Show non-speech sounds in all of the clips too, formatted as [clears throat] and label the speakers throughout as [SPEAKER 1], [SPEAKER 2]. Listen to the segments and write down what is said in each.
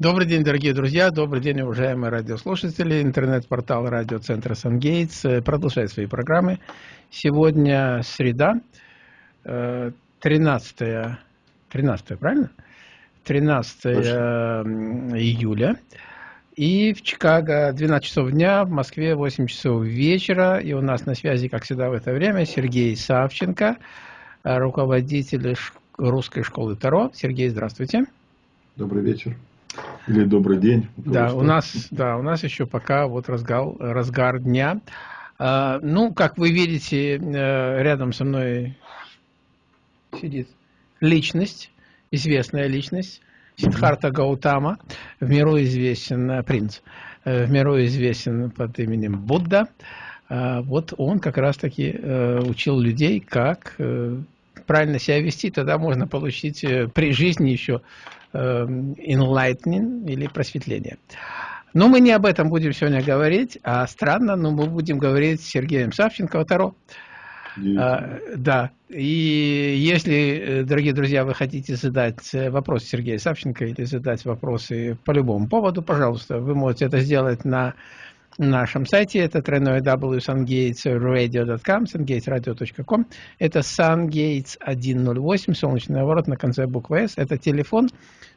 [SPEAKER 1] Добрый день, дорогие друзья, добрый день, уважаемые радиослушатели. Интернет-портал радиоцентра «Сангейтс» продолжает свои программы. Сегодня среда, 13, э, 13 правильно? 13 июля. И в Чикаго 12 часов дня, в Москве 8 часов вечера. И у нас на связи, как всегда в это время, Сергей Савченко, руководитель русской школы Таро. Сергей, здравствуйте.
[SPEAKER 2] Добрый вечер. Или добрый день.
[SPEAKER 1] Да, у нас, да, у нас еще пока вот разгар, разгар дня. А, ну, как вы видите, э, рядом со мной сидит личность, известная личность, Сидхарта Гаутама, в миру известен э, принц, э, в миру известен под именем Будда. А, вот он как раз-таки учил людей, как правильно себя вести, тогда можно получить при жизни еще Эм, enlightening или просветление. Но мы не об этом будем сегодня говорить, а странно, но мы будем говорить с Сергеем Савченко Таро. А, да, и если, э, дорогие друзья, вы хотите задать э, вопрос Сергею Савченко или задать вопросы по любому поводу, пожалуйста, вы можете это сделать на нашем сайте. Это www.sungatesradio.com, sungatesradio.com. Это sungates 108, солнечный ворот на конце буквы S. Это телефон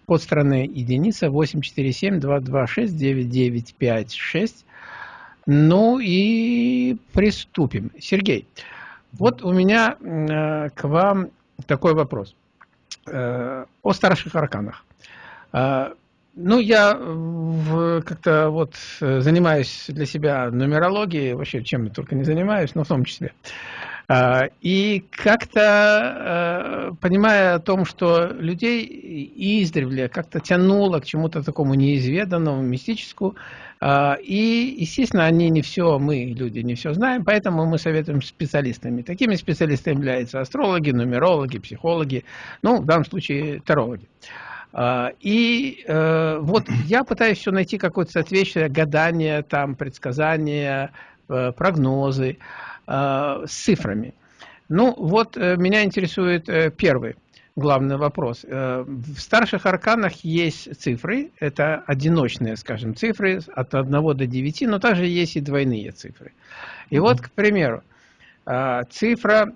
[SPEAKER 1] под страны единица 847-226-9956. Ну и приступим. Сергей, вот у меня э, к вам такой вопрос. Э, о старших арканах. Э, ну, я как-то вот э, занимаюсь для себя нумерологией, вообще чем я только не занимаюсь, но в том числе. А, и как-то, э, понимая о том, что людей издревле как-то тянуло к чему-то такому неизведанному, мистическому, а, и, естественно, они не все, мы, люди, не все знаем, поэтому мы советуем специалистами. Такими специалистами являются астрологи, нумерологи, психологи, ну, в данном случае, тарологи. А, и э, вот я пытаюсь все найти какое-то соответствие, гадания, там, предсказания, э, прогнозы э, с цифрами. Ну, вот меня интересует первый главный вопрос. В старших арканах есть цифры, это одиночные, скажем, цифры от 1 до 9, но также есть и двойные цифры. И вот, к примеру, цифра,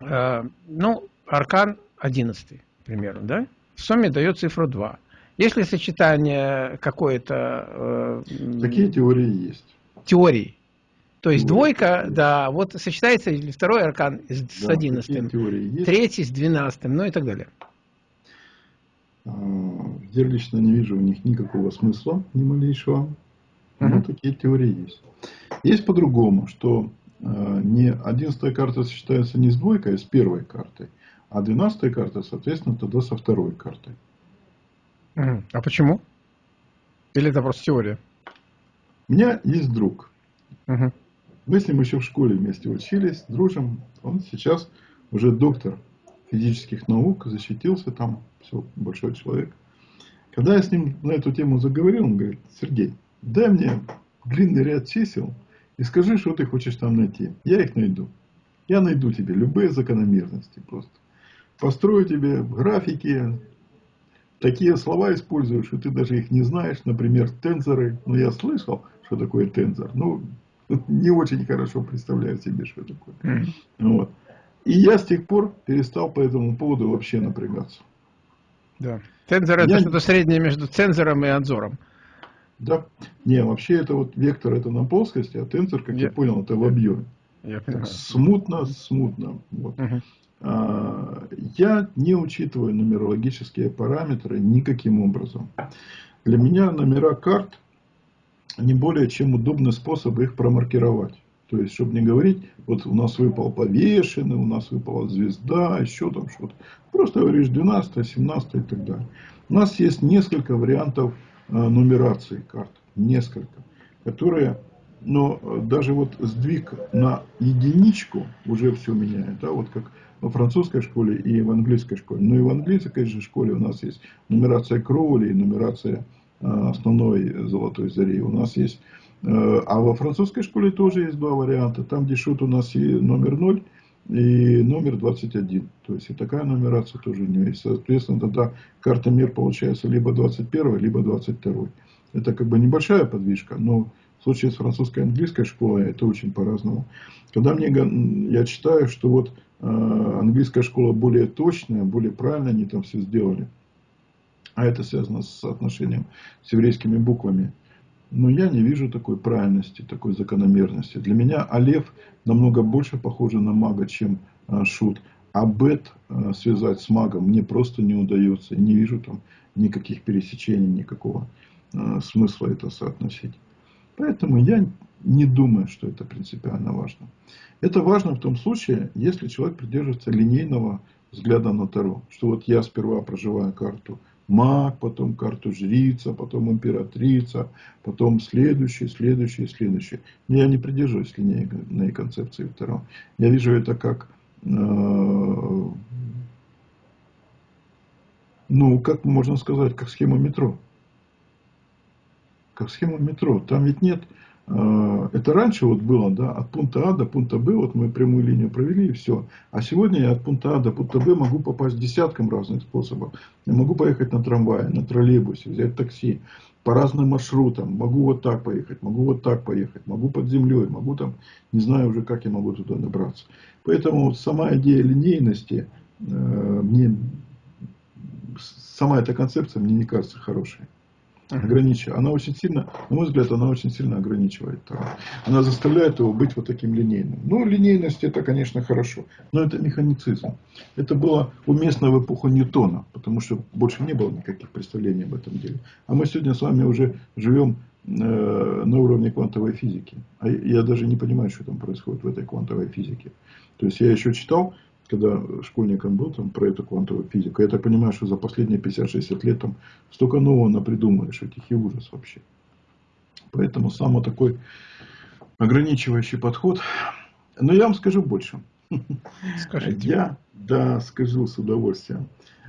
[SPEAKER 1] ну, аркан 11, к примеру, да? В сумме дает цифру 2. Если сочетание какое-то...
[SPEAKER 2] Э, Такие теории есть.
[SPEAKER 1] Теории. То есть теории. двойка, да, вот сочетается второй аркан с да, 11, третий с 12, ну и так далее.
[SPEAKER 2] А, я лично не вижу у них никакого смысла, ни малейшего. Но угу. такие теории есть. Есть по-другому, что э, не 11 карта сочетается не с двойкой, а с первой картой. А 12 карта, соответственно, тогда со второй картой.
[SPEAKER 1] А почему? Или это просто теория?
[SPEAKER 2] У меня есть друг. Угу. Мы с ним еще в школе вместе учились, дружим. Он сейчас уже доктор физических наук, защитился там, все, большой человек. Когда я с ним на эту тему заговорил, он говорит, Сергей, дай мне длинный ряд чисел и скажи, что ты хочешь там найти. Я их найду. Я найду тебе любые закономерности просто построю тебе графики, такие слова используешь, и ты даже их не знаешь, например, тензоры. Ну, я слышал, что такое тензор, но [laughs] не очень хорошо представляю себе, что такое. Mm. Вот. И я с тех пор перестал по этому поводу вообще напрягаться.
[SPEAKER 1] Да. Тензор это я... что-то среднее между цензором и адзором.
[SPEAKER 2] Да. Не, вообще это вот вектор это на плоскости, а тензор, как я, я понял, это в объеме. Я понимаю. Смутно, смутно. Вот. Угу. А, я не учитываю нумерологические параметры никаким образом. Для меня номера карт не более чем удобный способ их промаркировать. То есть, чтобы не говорить, вот у нас выпал повешенный, у нас выпала звезда, еще там что-то. Просто говоришь 12, 17 и так далее. У нас есть несколько вариантов а, нумерации карт. Несколько. Которые, но даже вот сдвиг на единичку уже все меняет. Да, вот как во французской школе и в английской школе. Ну и в английской же школе у нас есть нумерация Кроули и нумерация а, основной золотой зари. У нас есть, э, а во французской школе тоже есть два варианта. Там, где шут у нас и номер 0, и номер 21. То есть и такая нумерация тоже у нее есть. Соответственно, тогда карта мир получается либо 21, либо 22. Это как бы небольшая подвижка, но в случае с французской и английской школой это очень по-разному. Когда мне, я читаю, что вот э, английская школа более точная, более правильно они там все сделали. А это связано с соотношением с еврейскими буквами. Но я не вижу такой правильности, такой закономерности. Для меня Алев намного больше похоже на мага, чем э, Шут. А Бет э, связать с магом мне просто не удается. Не вижу там никаких пересечений, никакого э, смысла это соотносить. Поэтому я не думаю, что это принципиально важно. Это важно в том случае, если человек придерживается линейного взгляда на Таро. Что вот я сперва проживаю карту маг, потом карту жрица, потом императрица, потом следующий, следующий, следующий. Я не придерживаюсь линейной концепции Таро. Я вижу это как, э, ну, как можно сказать, как схема метро как схема метро. Там ведь нет, это раньше вот было, да, от пункта А до пункта Б, вот мы прямую линию провели и все. А сегодня я от пункта А до пункта Б могу попасть десятком разных способов. Я могу поехать на трамвае, на троллейбусе, взять такси, по разным маршрутам. Могу вот так поехать, могу вот так поехать, могу под землей, могу там, не знаю уже, как я могу туда добраться. Поэтому сама идея линейности, э, мне, сама эта концепция мне не кажется хорошей ограничивает. Она очень сильно, на мой взгляд, она очень сильно ограничивает. Она заставляет его быть вот таким линейным. Ну, линейность это, конечно, хорошо, но это механицизм. Это было уместно в эпоху Ньютона, потому что больше не было никаких представлений об этом деле. А мы сегодня с вами уже живем э, на уровне квантовой физики. А я даже не понимаю, что там происходит в этой квантовой физике. То есть я еще читал когда школьником был там, про эту квантовую физику, я так понимаю, что за последние 50-60 лет там столько нового напридумываешь, этих и ужас вообще. Поэтому самый такой ограничивающий подход. Но я вам скажу больше. Скажите. Я, да, скажу с удовольствием.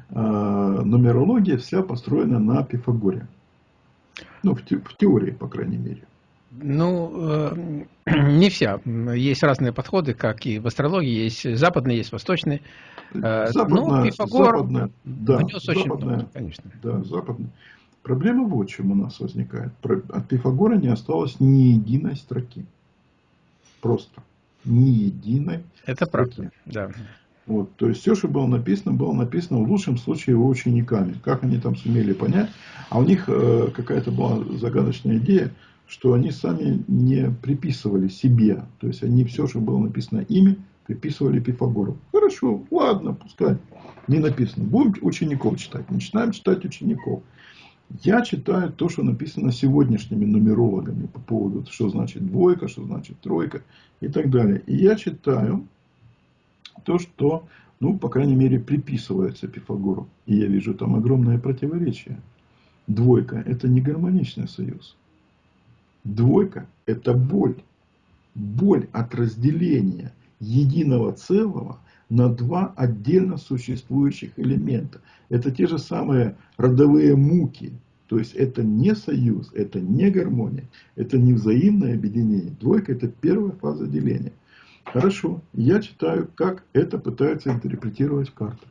[SPEAKER 2] А, нумерология вся построена на Пифагоре. Ну, в, те, в теории, по крайней мере.
[SPEAKER 1] Ну, э, [clears throat] не вся. Есть разные подходы, как и в астрологии. Есть западные, есть восточные.
[SPEAKER 2] Э, западная, ну, Пифагор западная, да, внес западная, очень много, конечно. Да, западная. Проблема вот в чем у нас возникает. От Пифагора не осталось ни единой строки. Просто. Ни единой
[SPEAKER 1] Это строки. правда, да.
[SPEAKER 2] Вот, то есть все, что было написано, было написано в лучшем случае его учениками. Как они там сумели понять. А у них э, какая-то была загадочная идея, что они сами не приписывали себе. То есть они все, что было написано ими, приписывали Пифагору. Хорошо, ладно, пускай не написано. Будем учеников читать. Начинаем читать учеников. Я читаю то, что написано сегодняшними нумерологами по поводу, что значит двойка, что значит тройка и так далее. И я читаю то, что, ну, по крайней мере, приписывается Пифагору. И я вижу там огромное противоречие. Двойка – это не гармоничный союз. Двойка – это боль. Боль от разделения единого целого на два отдельно существующих элемента. Это те же самые родовые муки. То есть это не союз, это не гармония, это не взаимное объединение. Двойка – это первая фаза деления. Хорошо, я читаю, как это пытаются интерпретировать в картах.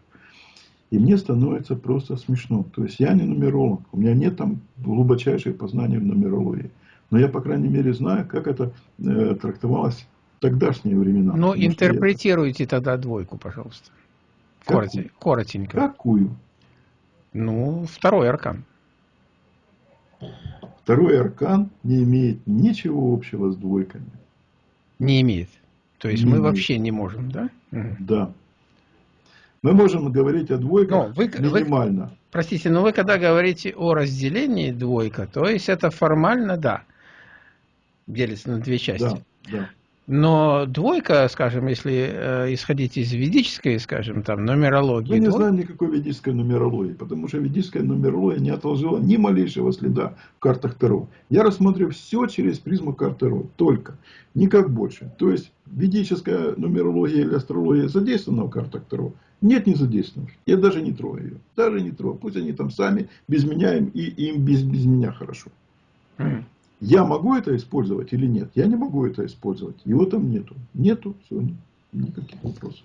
[SPEAKER 2] И мне становится просто смешно. То есть я не нумеролог, у меня нет там глубочайших познаний в нумерологии. Но я, по крайней мере, знаю, как это э, трактовалось в тогдашние времена.
[SPEAKER 1] Ну, интерпретируйте я... тогда двойку, пожалуйста. Какую? Коротенько.
[SPEAKER 2] Какую?
[SPEAKER 1] Ну, второй аркан.
[SPEAKER 2] Второй аркан не имеет ничего общего с двойками.
[SPEAKER 1] Не имеет. То есть не мы имеет. вообще не можем, да?
[SPEAKER 2] Да. Мы можем говорить о двойках но вы, минимально.
[SPEAKER 1] Вы, простите, но вы когда говорите о разделении двойка, то есть это формально да делится на две части. Да, да. Но двойка, скажем, если э, исходить из ведической, скажем, там, нумерологии...
[SPEAKER 2] Мы не двой... знаем никакой ведической нумерологии, потому что ведическая нумерология не отложила ни малейшего следа в картах Таро. Я рассматриваю все через призму карт Таро, только, никак больше. То есть, ведическая нумерология или астрология задействована в картах Таро? Нет, не задействована. Я даже не трогаю ее. Даже не трогаю. Пусть они там сами без меня, им, и им без, без меня хорошо. Я могу это использовать или нет? Я не могу это использовать. Его там нету. Нету, все. никаких вопросов.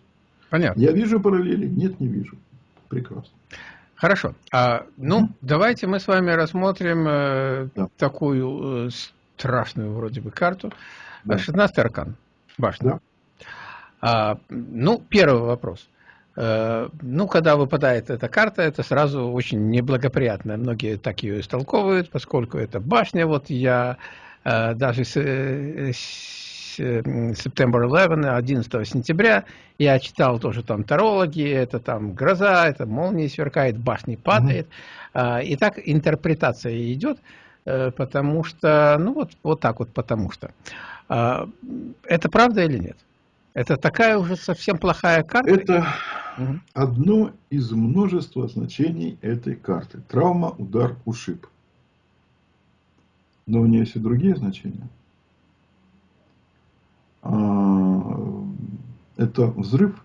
[SPEAKER 1] Понятно.
[SPEAKER 2] Я вижу параллели? Нет, не вижу. Прекрасно.
[SPEAKER 1] Хорошо. А, ну, mm -hmm. давайте мы с вами рассмотрим э, да. такую э, страшную вроде бы карту. Да. 16 аркан. Башня. Да. А, ну, первый вопрос. Э, ну, когда выпадает эта карта, это сразу очень неблагоприятно. Многие так ее истолковывают, поскольку это башня. Вот я э, даже с, с September 11, 11 сентября, я читал тоже там тарологи, это там гроза, это молния сверкает, башни падает. Mm И так интерпретация идет, э, потому что, ну вот, вот так вот, потому что. Это правда или нет? Это такая уже совсем плохая карта?
[SPEAKER 2] Это. Одно из множества значений этой карты. Травма, удар, ушиб. Но у нее есть и другие значения. А, это взрыв.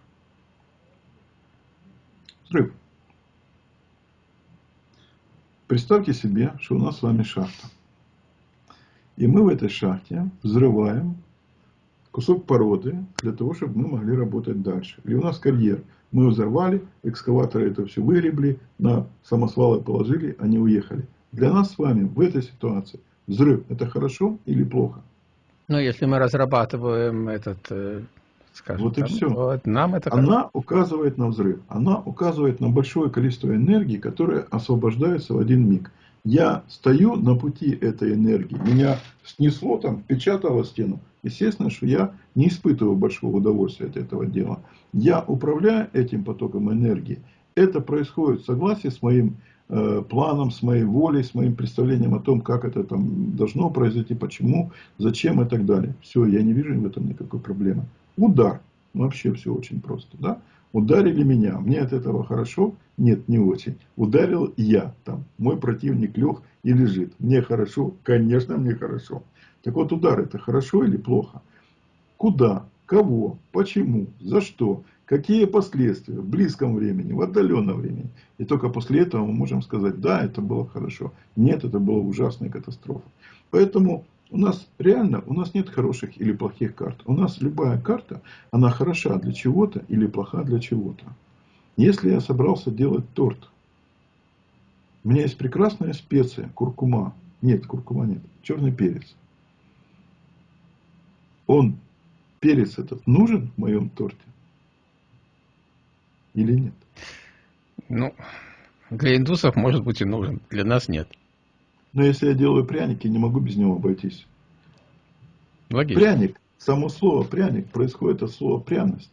[SPEAKER 2] Взрыв. Представьте себе, что у нас с вами шахта. И мы в этой шахте взрываем кусок породы для того, чтобы мы могли работать дальше. Или у нас карьер. Мы взорвали, экскаваторы это все выгребли, на самосвалы положили, они уехали. Для нас с вами в этой ситуации взрыв это хорошо или плохо?
[SPEAKER 1] Ну, если мы разрабатываем этот, э,
[SPEAKER 2] скажем, вот и там, все. Вот нам это Она указывает на взрыв. Она указывает на большое количество энергии, которое освобождается в один миг. Я стою на пути этой энергии. Меня снесло там, впечатало стену. Естественно, что я не испытываю большого удовольствия от этого дела. Я управляю этим потоком энергии. Это происходит в согласии с моим Э, планом, с моей волей, с моим представлением о том, как это там должно произойти, почему, зачем и так далее. Все, я не вижу в этом никакой проблемы. Удар. Вообще все очень просто. Да? Ударили меня. Мне от этого хорошо? Нет, не очень. Ударил я. Там, мой противник лег и лежит. Мне хорошо? Конечно, мне хорошо. Так вот, удар это хорошо или плохо? Куда? Кого? Почему? За что? Какие последствия в близком времени, в отдаленном времени. И только после этого мы можем сказать, да, это было хорошо. Нет, это была ужасная катастрофа. Поэтому у нас реально, у нас нет хороших или плохих карт. У нас любая карта, она хороша для чего-то или плоха для чего-то. Если я собрался делать торт, у меня есть прекрасная специя, куркума. Нет, куркума нет, черный перец. Он, перец этот, нужен в моем торте? Или нет?
[SPEAKER 1] Ну, для индусов может быть и нужен, для нас нет.
[SPEAKER 2] Но если я делаю пряники, не могу без него обойтись.
[SPEAKER 1] Логично.
[SPEAKER 2] Пряник, само слово пряник происходит от слова пряность.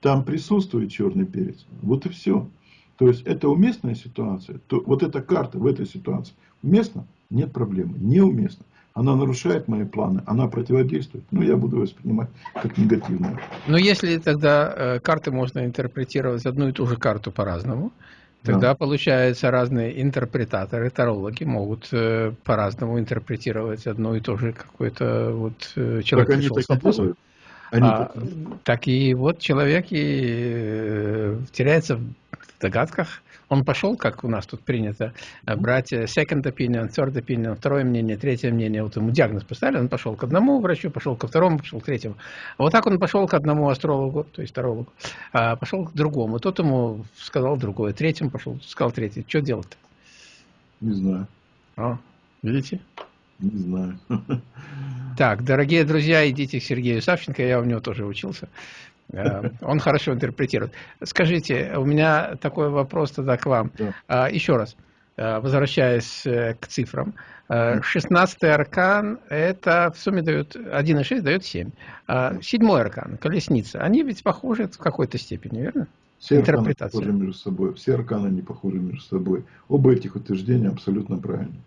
[SPEAKER 2] Там присутствует черный перец. Вот и все. То есть это уместная ситуация. То, вот эта карта в этой ситуации уместна? Нет проблемы. Неуместно она нарушает мои планы, она противодействует, ну, я буду воспринимать как негативную.
[SPEAKER 1] Но если тогда э, карты можно интерпретировать одну и ту же карту по-разному, тогда да. получается разные интерпретаторы, тарологи могут э, по-разному интерпретировать одну и ту же какой-то вот э, человек так пришел с Они а, так и вот человек и э, теряется в догадках, он пошел, как у нас тут принято, э, брать э, second opinion, third opinion, второе мнение, третье мнение. Вот ему диагноз поставили, он пошел к одному врачу, пошел ко второму, пошел к третьему. А вот так он пошел к одному астрологу, то есть тарологу, а пошел к другому. Тот ему сказал другое, третьему пошел, сказал третий. Что делать-то?
[SPEAKER 2] Не знаю.
[SPEAKER 1] О, видите?
[SPEAKER 2] Не знаю. [laughs]
[SPEAKER 1] Так, дорогие друзья, идите к Сергею Савченко, я у него тоже учился. Э, он хорошо интерпретирует. Скажите, у меня такой вопрос тогда к вам. Да. А, еще раз, э, возвращаясь э, к цифрам. 16 аркан, это в сумме дает 1,6 дает 7. А седьмой аркан, колесница, они ведь похожи в какой-то степени, верно?
[SPEAKER 2] Все арканы похожи между собой. Все арканы не похожи между собой. Оба этих утверждения абсолютно правильны.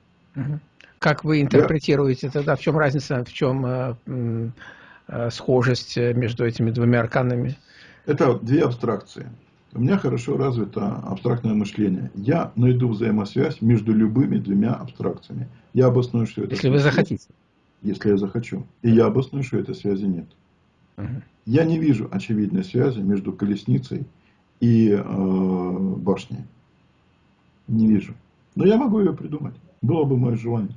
[SPEAKER 1] Как вы интерпретируете тогда? В чем разница? В чем Э, схожесть э, между этими двумя арканами?
[SPEAKER 2] Это две абстракции. У меня хорошо развито абстрактное мышление. Я найду взаимосвязь между любыми двумя абстракциями. Я обосную, что это...
[SPEAKER 1] Если вы захотите.
[SPEAKER 2] Если я захочу. И я обосную, что этой связи нет. Угу. Я не вижу очевидной связи между колесницей и э, башней. Не вижу. Но я могу ее придумать. Было бы мое желание.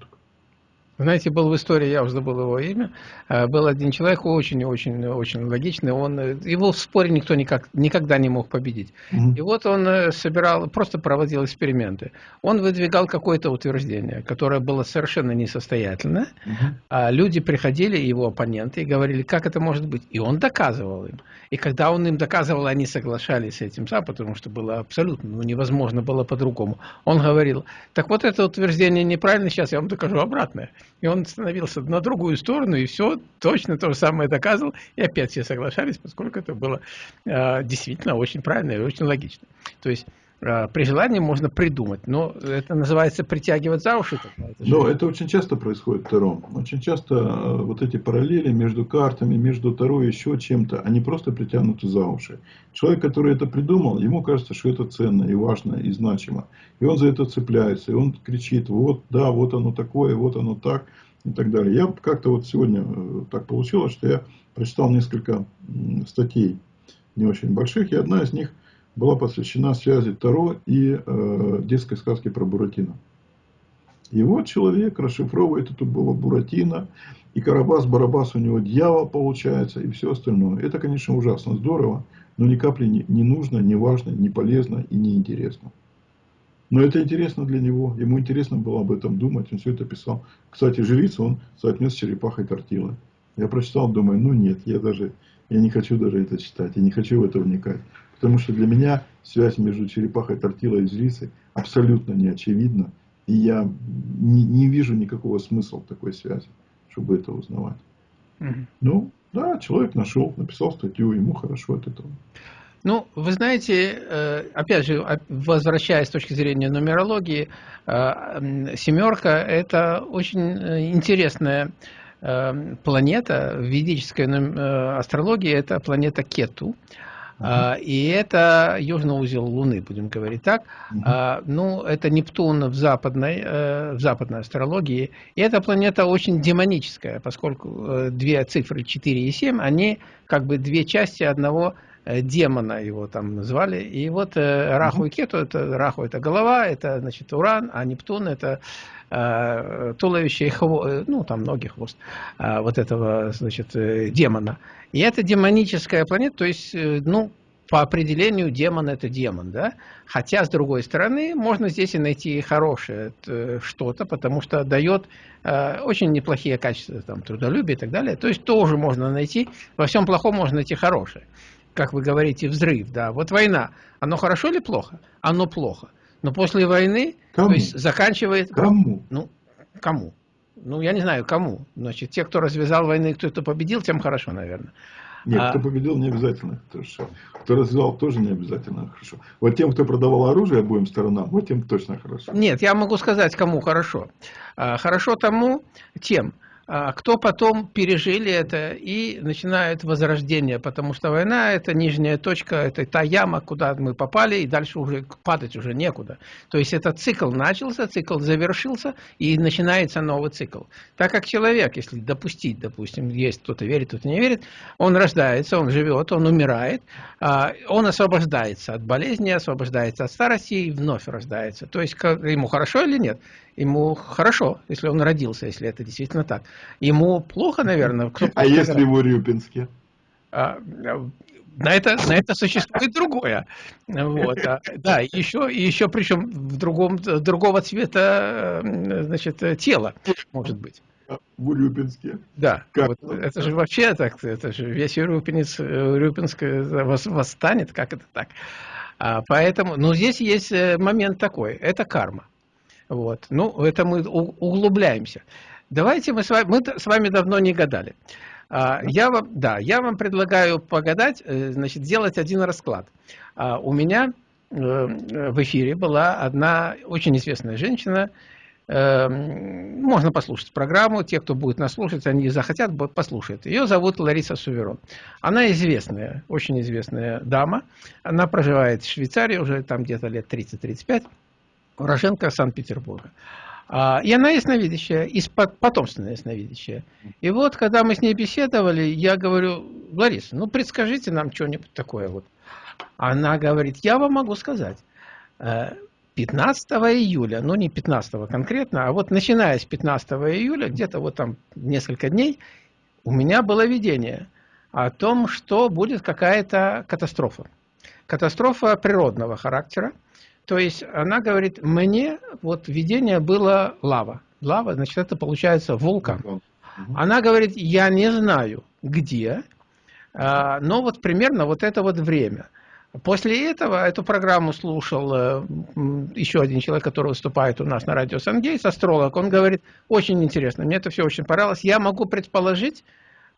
[SPEAKER 1] Знаете, был в истории, я уже забыл его имя, э, был один человек очень-очень-очень логичный, он, э, его в споре никто никак, никогда не мог победить. Угу. И вот он э, собирал, просто проводил эксперименты. Он выдвигал какое-то утверждение, которое было совершенно несостоятельное, угу. а люди приходили, его оппоненты, и говорили, как это может быть. И он доказывал им. И когда он им доказывал, они соглашались с этим, потому что было абсолютно ну, невозможно было по-другому. Он говорил, так вот это утверждение неправильно, сейчас я вам докажу обратное. И он становился на другую сторону, и все точно то же самое доказывал. И опять все соглашались, поскольку это было э, действительно очень правильно и очень логично. То есть при желании можно придумать, но это называется притягивать за уши.
[SPEAKER 2] Но это очень часто происходит Таро. Очень часто э, вот эти параллели между картами, между Таро и еще чем-то, они просто притянуты за уши. Человек, который это придумал, ему кажется, что это ценно и важно и значимо. И он за это цепляется, и он кричит, вот, да, вот оно такое, вот оно так, и так далее. Я как-то вот сегодня э, так получилось, что я прочитал несколько статей не очень больших, и одна из них была посвящена связи Таро и э, детской сказки про Буратино. И вот человек расшифровывает эту Буратино, и Карабас-Барабас у него дьявол получается, и все остальное. Это, конечно, ужасно здорово, но ни капли не, не нужно, не важно, не полезно и не интересно. Но это интересно для него, ему интересно было об этом думать, он все это писал. Кстати, жрица он соотнес с черепахой Тортилы. Я прочитал, думаю, ну нет, я даже, я не хочу даже это читать, я не хочу в это вникать. Потому что для меня связь между черепахой Тортилой и жрицей абсолютно не очевидна. И я не, не вижу никакого смысла в такой связи, чтобы это узнавать. Угу. Ну, да, человек нашел, написал статью, ему хорошо от этого.
[SPEAKER 1] Ну, вы знаете, э, опять же, возвращаясь с точки зрения нумерологии, э, семерка – это очень э, интересная планета в ведической астрологии, это планета Кету. Uh И это южный узел Луны, будем говорить так. Uh -huh. Ну, это Нептун в западной, в западной астрологии. И эта планета очень демоническая, поскольку две цифры 4 и 7, они как бы две части одного Э, демона его там назвали. И вот э, Раху и Кету, это Раху это голова, это значит Уран, а Нептун это э, туловище и хвост, э, ну там ноги, хвост э, вот этого значит э, демона. И это демоническая планета, то есть, э, ну, по определению демон это демон, да? Хотя, с другой стороны, можно здесь и найти хорошее э, что-то, потому что дает э, очень неплохие качества, там, трудолюбие и так далее. То есть тоже можно найти, во всем плохом можно найти хорошее как вы говорите, взрыв, да. Вот война, оно хорошо или плохо? Оно плохо. Но после войны, кому? то есть заканчивает...
[SPEAKER 2] Кому?
[SPEAKER 1] Ну, кому? Ну, я не знаю, кому. Значит, те, кто развязал войны, кто-то победил, тем хорошо, наверное.
[SPEAKER 2] Нет, а... кто победил, не обязательно хорошо. Кто развязал, тоже не обязательно хорошо. Вот тем, кто продавал оружие обоим сторонам, вот тем точно хорошо.
[SPEAKER 1] Нет, я могу сказать, кому хорошо. А, хорошо тому, тем, кто потом пережили это и начинает возрождение, потому что война – это нижняя точка, это та яма, куда мы попали, и дальше уже падать уже некуда. То есть этот цикл начался, цикл завершился, и начинается новый цикл. Так как человек, если допустить, допустим, есть кто-то верит, кто-то не верит, он рождается, он живет, он умирает, а, он освобождается от болезни, освобождается от старости и вновь рождается. То есть ему хорошо или нет? Ему хорошо, если он родился, если это действительно так. Ему плохо, наверное.
[SPEAKER 2] Кто а если в Урюпинске?
[SPEAKER 1] А, на это, на это существует другое. Вот. А, да, еще, еще причем в другом, другого цвета значит, тела, может быть.
[SPEAKER 2] В Урюпинске.
[SPEAKER 1] Да. Как? Вот, это же вообще так, это же весь Урюпинец, Урюпинск восстанет, как это так? А, поэтому, ну, здесь есть э, момент такой, это карма. Вот. Ну, это мы углубляемся. Давайте мы с вами, мы с вами давно не гадали. А, я вам, да, я вам предлагаю погадать, э, значит, сделать один расклад. А, у меня э, в эфире была одна очень известная женщина, э, можно послушать программу, те, кто будет нас слушать, они захотят, послушают. Ее зовут Лариса Суверон. Она известная, очень известная дама. Она проживает в Швейцарии уже там где-то лет 30-35 уроженка Санкт-Петербурга. А, и она ясновидящая, и потомственная ясновидящая. И вот, когда мы с ней беседовали, я говорю, Лариса, ну предскажите нам что-нибудь такое вот. Она говорит, я вам могу сказать. Э, 15 июля, ну не 15 конкретно, а вот начиная с 15 июля, где-то вот там несколько дней, у меня было видение о том, что будет какая-то катастрофа. Катастрофа природного характера. То есть она говорит, мне вот видение было лава. Лава, значит, это получается вулкан. Она говорит, я не знаю, где, а, но вот примерно вот это вот время – После этого эту программу слушал э, еще один человек, который выступает у нас на радио Сангейс, астролог. Он говорит, очень интересно, мне это все очень понравилось. Я могу предположить,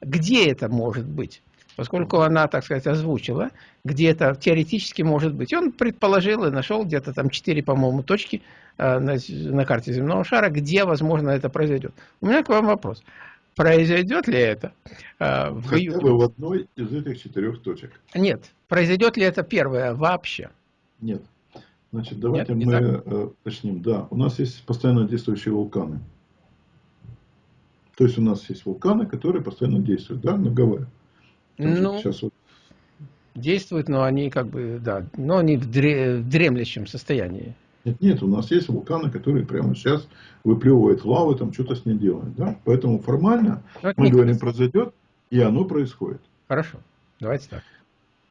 [SPEAKER 1] где это может быть. Поскольку она, так сказать, озвучила, где это теоретически может быть. И он предположил и нашел где-то там 4, по-моему, точки э, на, на карте земного шара, где, возможно, это произойдет. У меня к вам вопрос. Произойдет ли это
[SPEAKER 2] э, в Хотя июне? бы в одной из этих четырех точек.
[SPEAKER 1] Нет. Произойдет ли это первое вообще?
[SPEAKER 2] Нет. Значит, давайте Нет, мы э, уточним. Да, у нас есть постоянно действующие вулканы. То есть у нас есть вулканы, которые постоянно действуют, да, на Гавайи.
[SPEAKER 1] Ну, сейчас вот... действуют, но они как бы, да, но они в, дре, в дремлющем состоянии.
[SPEAKER 2] Нет, нет, у нас есть вулканы, которые прямо сейчас выплевывают лаву, там что-то с ней делают. Да? Поэтому формально но мы говорим, произойдет, и оно происходит.
[SPEAKER 1] Хорошо, давайте так.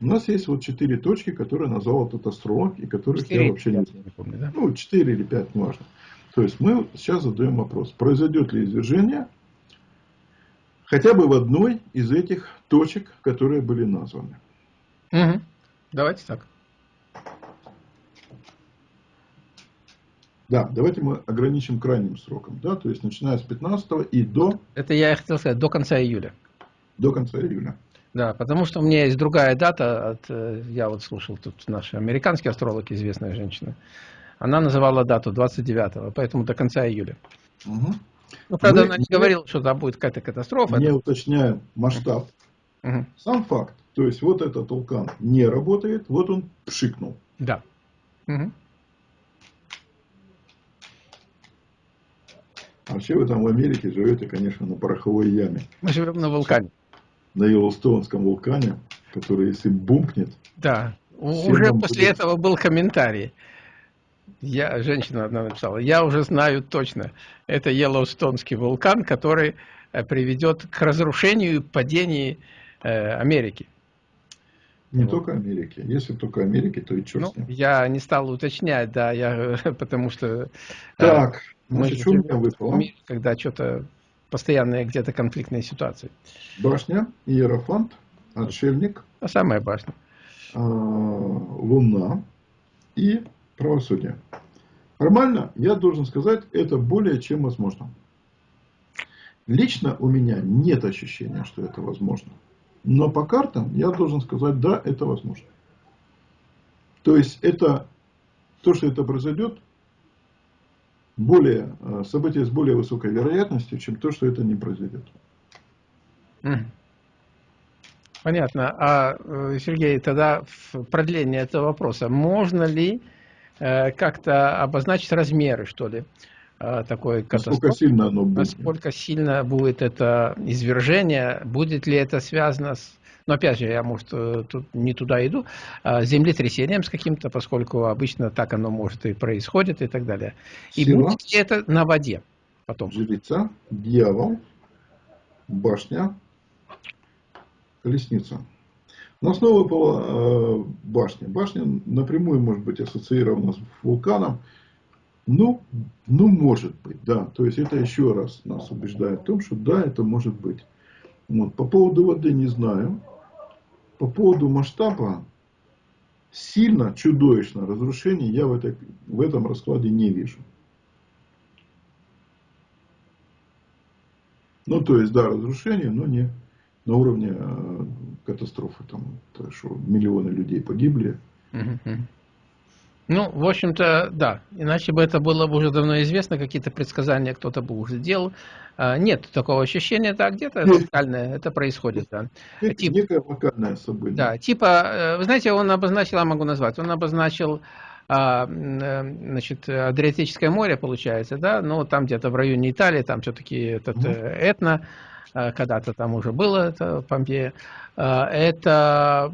[SPEAKER 2] У нас есть вот четыре точки, которые назвал этот астролог, и которых 4, я вообще не знаю. Не помню, да? Ну, четыре или пять, неважно. То есть мы сейчас задаем вопрос, произойдет ли извержение хотя бы в одной из этих точек, которые были названы.
[SPEAKER 1] Угу. Давайте так.
[SPEAKER 2] Да, давайте мы ограничим крайним сроком, да, то есть начиная с 15 и до...
[SPEAKER 1] Это я хотел сказать, до конца июля.
[SPEAKER 2] До конца июля.
[SPEAKER 1] Да, потому что у меня есть другая дата, от, э, я вот слушал тут наши американские астрологи, известная женщина, она называла дату 29-го, поэтому до конца июля. Угу. Ну, правда, мы она не, говорила, что там будет какая-то катастрофа.
[SPEAKER 2] Не это... уточняем масштаб. Угу. Сам факт. То есть, вот этот вулкан не работает, вот он пшикнул.
[SPEAKER 1] Да. Угу.
[SPEAKER 2] А вообще вы там в Америке живете, конечно, на пороховой яме.
[SPEAKER 1] Мы живем на вулкане.
[SPEAKER 2] На Йеллоустонском вулкане, который если бумкнет...
[SPEAKER 1] Да, уже после будет... этого был комментарий. Я, женщина одна написала, я уже знаю точно, это Йеллоустонский вулкан, который э, приведет к разрушению и падению э, Америки.
[SPEAKER 2] Не вот. только Америки. Если только Америки, то и черт ну,
[SPEAKER 1] Я не стал уточнять, да, я, [laughs] потому что... Э,
[SPEAKER 2] так, значит, что у меня выпало?
[SPEAKER 1] Когда что-то постоянные где-то конфликтные ситуации.
[SPEAKER 2] Башня, Иерофант, Отшельник.
[SPEAKER 1] А самая башня.
[SPEAKER 2] А, Луна и правосудие. Формально, я должен сказать, это более чем возможно. Лично у меня нет ощущения, что это возможно. Но по картам я должен сказать, да, это возможно. То есть, это то, что это произойдет, более, э, событие с более высокой вероятностью, чем то, что это не произойдет.
[SPEAKER 1] Понятно. А, э, Сергей, тогда в продлении этого вопроса, можно ли как-то обозначить размеры, что ли, такой
[SPEAKER 2] катастрофы? Насколько сильно оно будет?
[SPEAKER 1] Насколько сильно будет это извержение? Будет ли это связано с но опять же, я, может, э, тут не туда иду, а землетрясением с каким-то, поскольку обычно так оно может и происходит и так далее. И Сила, будет ли это на воде потом?
[SPEAKER 2] Жрица, дьявол, башня, колесница. На снова была э, башня. Башня напрямую может быть ассоциирована с вулканом. Ну, ну, может быть, да. То есть, это еще раз нас убеждает в том, что да, это может быть. Вот. По поводу воды не знаю по поводу масштаба сильно, чудовищно разрушений я в, этой, в этом раскладе не вижу. Ну, то есть, да, разрушение, но не на уровне э, катастрофы. Там, то, что миллионы людей погибли.
[SPEAKER 1] Ну, в общем-то, да. Иначе бы это было бы уже давно известно, какие-то предсказания кто-то бы уже делал. А, нет такого ощущения, да, где-то локальное это происходит, да.
[SPEAKER 2] Это Тип, некое локальное событие.
[SPEAKER 1] Да, типа, э, вы знаете, он обозначил, я могу назвать, он обозначил а, э, значит, Адриатическое море, получается, да, но там где-то в районе Италии, там все-таки этот угу. Этно, когда-то там уже было, это Помпея, это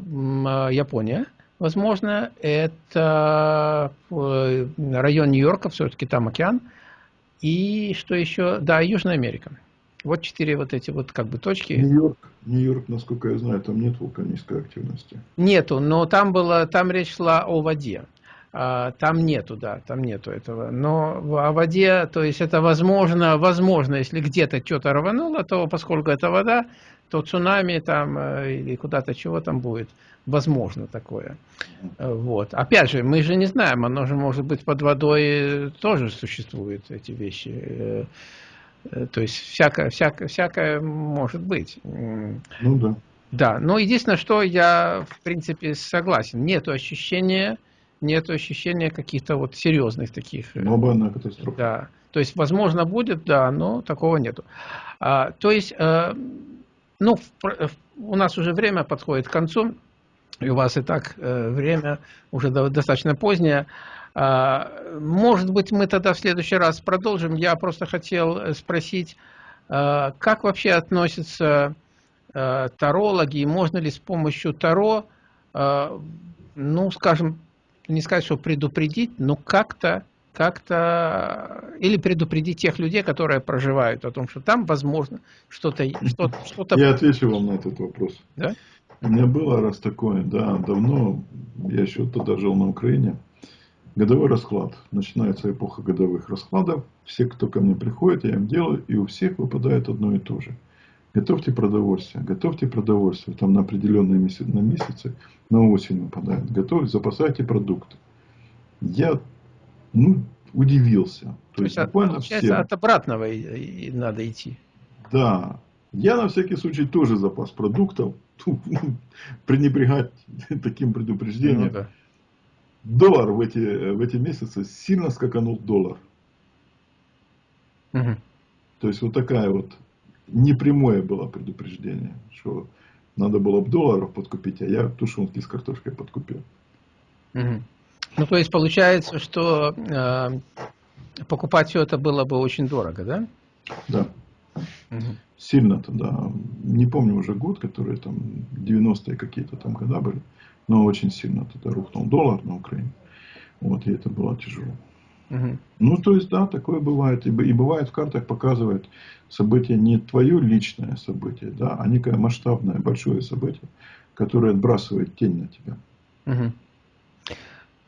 [SPEAKER 1] Япония, возможно, это район Нью-Йорка, все-таки там океан. И что еще? Да, Южная Америка. Вот четыре вот эти вот как бы точки.
[SPEAKER 2] Нью-Йорк, Нью-Йорк, насколько я знаю, там нет вулканической активности.
[SPEAKER 1] Нету, но там было, там речь шла о воде. А, там нету, да, там нету этого. Но о воде, то есть это возможно, возможно, если где-то что-то рвануло, то поскольку это вода, то цунами там э, или куда-то чего там будет. Возможно такое. Вот. Опять же, мы же не знаем, оно же может быть под водой тоже существуют эти вещи. Э, э, то есть всякое, всякое, всякое может быть.
[SPEAKER 2] Ну да.
[SPEAKER 1] Да, но единственное, что я в принципе согласен. Нет ощущения, нет ощущения каких-то вот серьезных таких.
[SPEAKER 2] Глобальная катастрофа.
[SPEAKER 1] Да. То есть, возможно, будет, да, но такого нету. А, то есть, э, ну, в, у нас уже время подходит к концу, и у вас и так э, время уже достаточно позднее. А, может быть, мы тогда в следующий раз продолжим. Я просто хотел спросить, э, как вообще относятся э, тарологи, и можно ли с помощью таро, э, ну, скажем, не сказать, что предупредить, но как-то как-то или предупредить тех людей, которые проживают о том, что там возможно что-то что, [laughs]
[SPEAKER 2] что, -то... Я отвечу вам на этот вопрос.
[SPEAKER 1] Да?
[SPEAKER 2] У меня было раз такое, да, давно, я еще тогда жил на Украине, годовой расклад. Начинается эпоха годовых раскладов. Все, кто ко мне приходит, я им делаю, и у всех выпадает одно и то же. Готовьте продовольствие, готовьте продовольствие, там на определенные месяцы, на месяцы, на осень выпадает. Готовьте, запасайте продукты. Я, ну, удивился. То,
[SPEAKER 1] то есть, буквально получается, всем. от обратного и надо идти.
[SPEAKER 2] Да. Я на всякий случай тоже запас продуктов. [laughs] Пренебрегать [laughs] таким предупреждением. Ну, да. Доллар в эти, в эти месяцы сильно скаканул доллар. Угу. То есть вот такая вот непрямое было предупреждение, что надо было бы долларов подкупить, а я тушенки с картошкой подкупил.
[SPEAKER 1] Угу. Ну, то есть получается, что э, покупать все это было бы очень дорого, да?
[SPEAKER 2] Да. Угу. Сильно тогда, не помню уже год, который там 90-е какие-то там года были, но очень сильно тогда рухнул доллар на Украине. Вот, и это было тяжело. Угу. Ну, то есть, да, такое бывает. И, и бывает в картах показывает событие не твое личное событие, да, а некое масштабное, большое событие, которое отбрасывает тень на тебя.
[SPEAKER 1] Угу.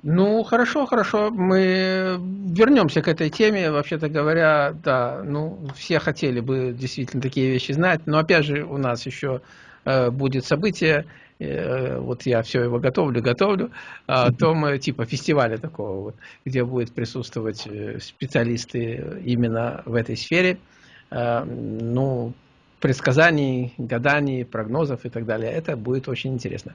[SPEAKER 1] Ну, хорошо, хорошо. Мы вернемся к этой теме. Вообще-то говоря, да, ну, все хотели бы действительно такие вещи знать. Но опять же, у нас еще э, будет событие. Э, вот я все его готовлю, готовлю. А том э, типа фестиваля такого вот, где будут присутствовать э, специалисты именно в этой сфере. Ну, предсказаний, гаданий, прогнозов и так далее. Это будет очень интересно.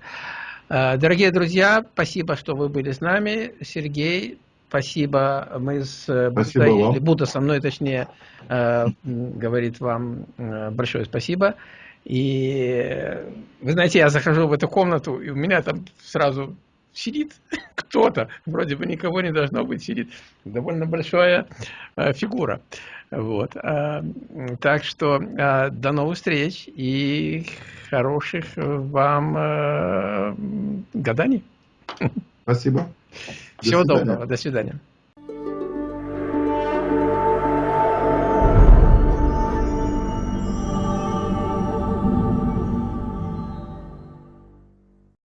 [SPEAKER 1] Дорогие друзья, спасибо, что вы были с нами. Сергей, спасибо. Мы с
[SPEAKER 2] э, спасибо
[SPEAKER 1] Будда, Будда со мной, точнее, говорит вам большое спасибо. И вы знаете, я захожу в эту комнату, и у меня там сразу сидит [laughs] кто-то, вроде бы никого не должно быть, сидит довольно большая фигура. Вот. Так что до новых встреч и хороших вам э, гаданий.
[SPEAKER 2] Спасибо.
[SPEAKER 1] Всего доброго. До свидания.